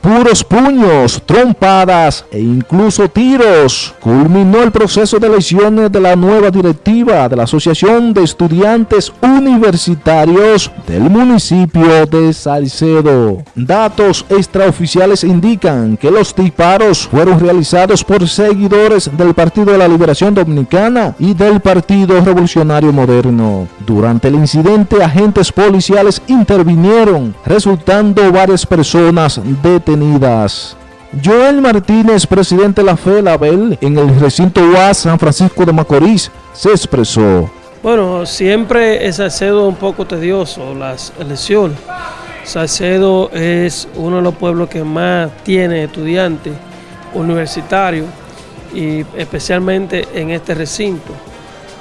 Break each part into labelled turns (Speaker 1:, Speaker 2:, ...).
Speaker 1: puros puños, trompadas e incluso tiros. Culminó el proceso de elecciones de la nueva directiva de la Asociación de Estudiantes Universitarios del municipio de Salcedo. Datos extraoficiales indican que los disparos fueron realizados por seguidores del Partido de la Liberación Dominicana y del Partido Revolucionario Moderno. Durante el incidente, agentes policiales intervinieron, resultando varias personas detenidas. Joel Martínez, presidente de la FELABEL, en el recinto UAS San Francisco de Macorís, se expresó.
Speaker 2: Bueno, siempre es Salcedo un poco tedioso las elecciones. Salcedo es uno de los pueblos que más tiene estudiantes universitarios y especialmente en este recinto.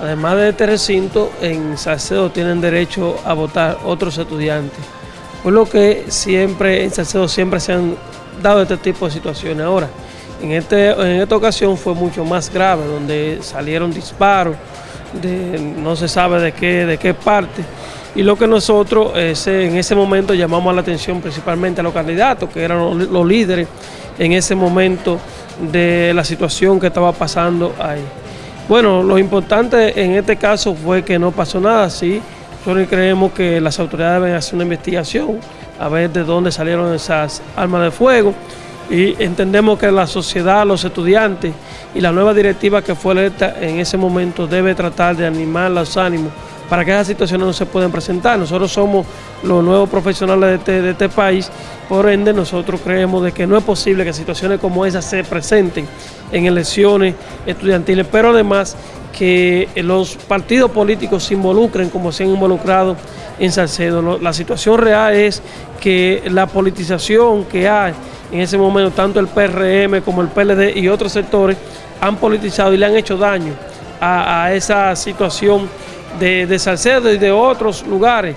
Speaker 2: Además de este recinto, en Salcedo tienen derecho a votar otros estudiantes. Por lo que siempre en Salcedo siempre se han dado este tipo de situaciones. Ahora, en, este, en esta ocasión fue mucho más grave, donde salieron disparos, de, no se sabe de qué, de qué parte. Y lo que nosotros en ese momento llamamos la atención principalmente a los candidatos, que eran los, los líderes en ese momento de la situación que estaba pasando ahí. Bueno, lo importante en este caso fue que no pasó nada, sí. Nosotros creemos que las autoridades deben hacer una investigación a ver de dónde salieron esas armas de fuego y entendemos que la sociedad, los estudiantes y la nueva directiva que fue electa en ese momento debe tratar de animar los ánimos para que esas situaciones no se puedan presentar. Nosotros somos los nuevos profesionales de este, de este, país, por ende nosotros creemos de que no es posible que situaciones como esas se presenten en elecciones estudiantiles, pero además que los partidos políticos se involucren como se han involucrado en Salcedo. La situación real es que la politización que hay en ese momento, tanto el PRM como el PLD y otros sectores, han politizado y le han hecho daño a, esa situación de, Salcedo y de otros lugares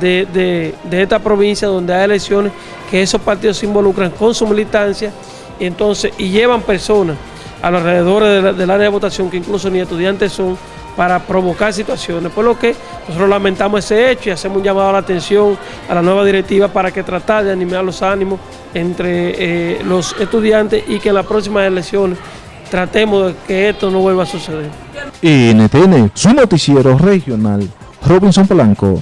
Speaker 2: de, esta provincia donde hay elecciones que esos partidos se involucran con su militancia y, entonces, y llevan personas a los alrededores del área de votación que incluso ni estudiantes son para provocar situaciones, por lo que nosotros lamentamos ese hecho y hacemos un llamado a la atención a la nueva directiva para que tratar de animar los ánimos entre eh, los estudiantes y que en las próximas elecciones tratemos de que esto no vuelva a suceder.
Speaker 1: NTN, su noticiero regional, Robinson Polanco.